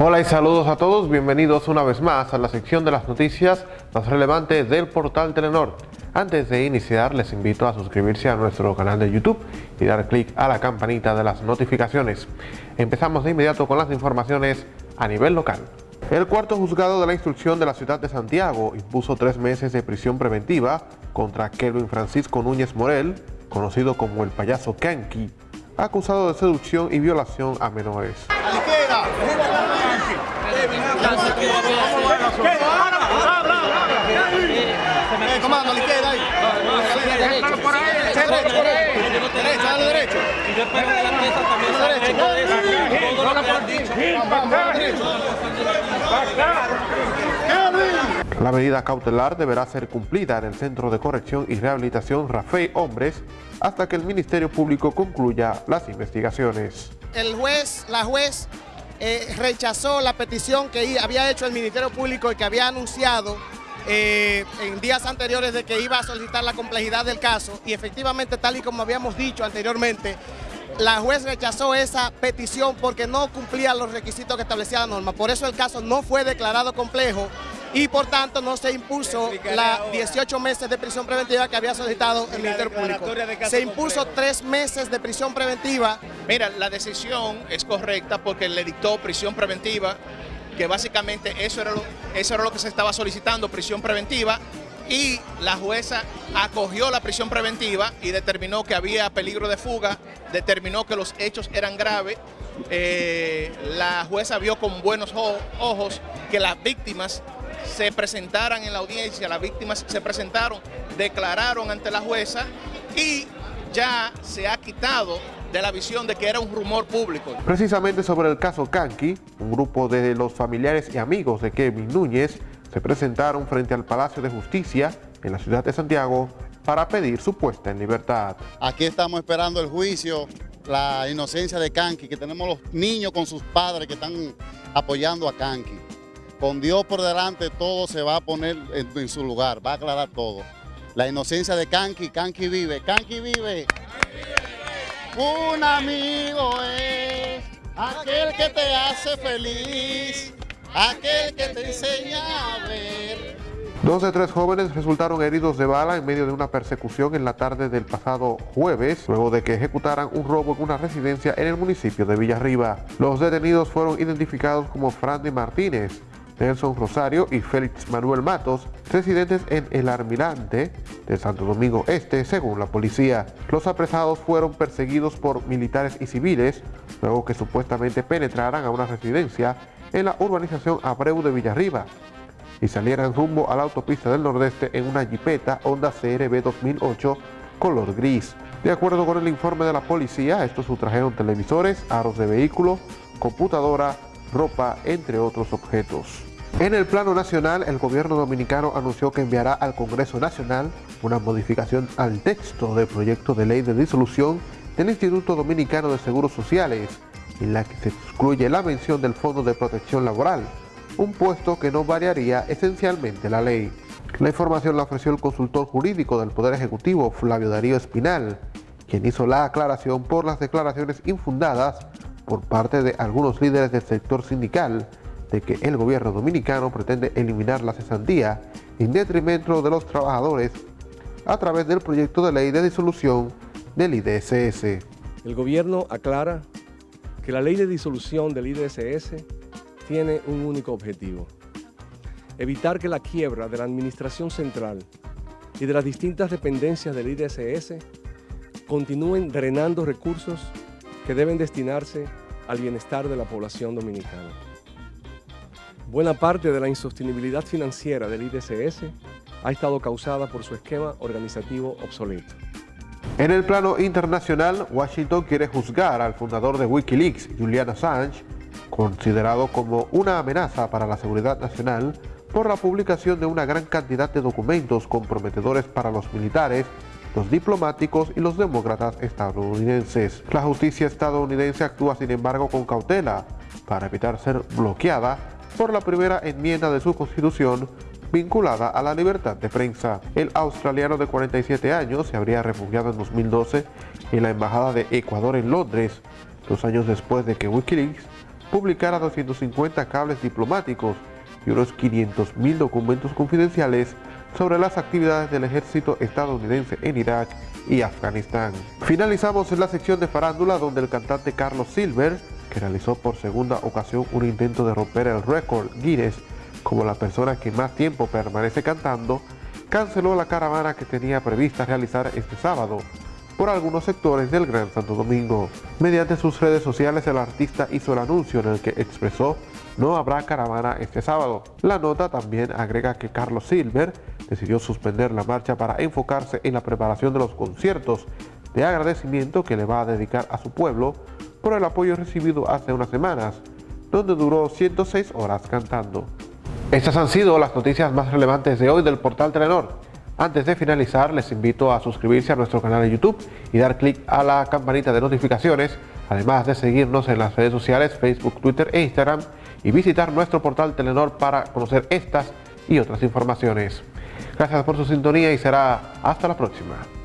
Hola y saludos a todos, bienvenidos una vez más a la sección de las noticias más relevantes del portal Telenor. Antes de iniciar les invito a suscribirse a nuestro canal de YouTube y dar clic a la campanita de las notificaciones. Empezamos de inmediato con las informaciones a nivel local. El cuarto juzgado de la instrucción de la ciudad de Santiago impuso tres meses de prisión preventiva contra Kelvin Francisco Núñez Morel, conocido como el payaso Kanki, acusado de seducción y violación a menores. Comando, la izquierda ahí. Derecho, dale derecho. Y después de la mesa también todo lo que han dicho. La medida cautelar deberá ser cumplida en el Centro de Corrección y Rehabilitación Rafael Hombres hasta que el Ministerio Público concluya las investigaciones. El juez, la juez eh, rechazó la petición que había hecho el Ministerio Público y que había anunciado eh, en días anteriores de que iba a solicitar la complejidad del caso y efectivamente tal y como habíamos dicho anteriormente, la juez rechazó esa petición porque no cumplía los requisitos que establecía la norma. Por eso el caso no fue declarado complejo y por tanto no se impuso la 18 meses de prisión preventiva que había solicitado el Ministerio Público. Se impuso tres meses de prisión preventiva. Mira, la decisión es correcta porque le dictó prisión preventiva, que básicamente eso era lo, eso era lo que se estaba solicitando, prisión preventiva, y la jueza acogió la prisión preventiva y determinó que había peligro de fuga, determinó que los hechos eran graves, eh, la jueza vio con buenos ojos que las víctimas se presentaran en la audiencia, las víctimas se presentaron, declararon ante la jueza y ya se ha quitado de la visión de que era un rumor público. Precisamente sobre el caso Kanki, un grupo de los familiares y amigos de Kevin Núñez se presentaron frente al Palacio de Justicia en la ciudad de Santiago para pedir su puesta en libertad. Aquí estamos esperando el juicio, la inocencia de Kanki, que tenemos los niños con sus padres que están apoyando a Kanki. Con Dios por delante todo se va a poner en, su lugar, va a aclarar todo. La inocencia de Kanki, Kanki vive, Kanki vive. Un amigo es aquel que te hace feliz, aquel que te enseña a ver. Dos de tres jóvenes resultaron heridos de bala en medio de una persecución en la tarde del pasado jueves, luego de que ejecutaran un robo en una residencia en el municipio de Villarriba. Los detenidos fueron identificados como Frandy Martínez, Nelson Rosario y Félix Manuel Matos, residentes en El Almirante de Santo Domingo Este, según la policía. Los apresados fueron perseguidos por militares y civiles, luego que supuestamente penetraran a una residencia en la urbanización Abreu de Villarriba y salieran rumbo a la autopista del Nordeste en una jipeta Honda CRB 2008 color gris. De acuerdo con el informe de la policía, estos sustrajeron televisores, aros de vehículo, computadora, ropa, entre otros objetos. En el plano nacional, el gobierno dominicano anunció que enviará al Congreso Nacional una modificación al texto del proyecto de ley de disolución del Instituto Dominicano de Seguros Sociales, en la que se excluye la mención del Fondo de Protección Laboral, un puesto que no variaría esencialmente la ley. La información la ofreció el consultor jurídico del Poder Ejecutivo, Flavio Darío Espinal, quien hizo la aclaración por las declaraciones infundadas por parte de algunos líderes del sector sindical de que el gobierno dominicano pretende eliminar la cesantía en detrimento de los trabajadores a través del proyecto de ley de disolución del IDSS. El gobierno aclara que la ley de disolución del IDSS tiene un único objetivo, evitar que la quiebra de la administración central y de las distintas dependencias del IDSS continúen drenando recursos que deben destinarse al bienestar de la población dominicana. Buena parte de la insostenibilidad financiera del IDCS ha estado causada por su esquema organizativo obsoleto. En el plano internacional, Washington quiere juzgar al fundador de Wikileaks, Julian Assange, considerado como una amenaza para la seguridad nacional por la publicación de una gran cantidad de documentos comprometedores para los militares los diplomáticos y los demócratas estadounidenses. La justicia estadounidense actúa sin embargo con cautela para evitar ser bloqueada por la primera enmienda de su constitución vinculada a la libertad de prensa. El australiano de 47 años se habría refugiado en 2012 en la Embajada de Ecuador en Londres, dos años después de que Wikileaks publicara 250 cables diplomáticos y unos 500.000 documentos confidenciales sobre las actividades del ejército estadounidense en Irak y Afganistán. Finalizamos en la sección de farándula donde el cantante Carlos Silver, que realizó por segunda ocasión un intento de romper el récord Guinness como la persona que más tiempo permanece cantando, canceló la caravana que tenía prevista realizar este sábado por algunos sectores del Gran Santo Domingo. Mediante sus redes sociales el artista hizo el anuncio en el que expresó no habrá caravana este sábado. La nota también agrega que Carlos Silver decidió suspender la marcha para enfocarse en la preparación de los conciertos de agradecimiento que le va a dedicar a su pueblo por el apoyo recibido hace unas semanas, donde duró 106 horas cantando. Estas han sido las noticias más relevantes de hoy del portal Telenor. Antes de finalizar, les invito a suscribirse a nuestro canal de YouTube y dar clic a la campanita de notificaciones, además de seguirnos en las redes sociales Facebook, Twitter e Instagram y visitar nuestro portal Telenor para conocer estas y otras informaciones. Gracias por su sintonía y será hasta la próxima.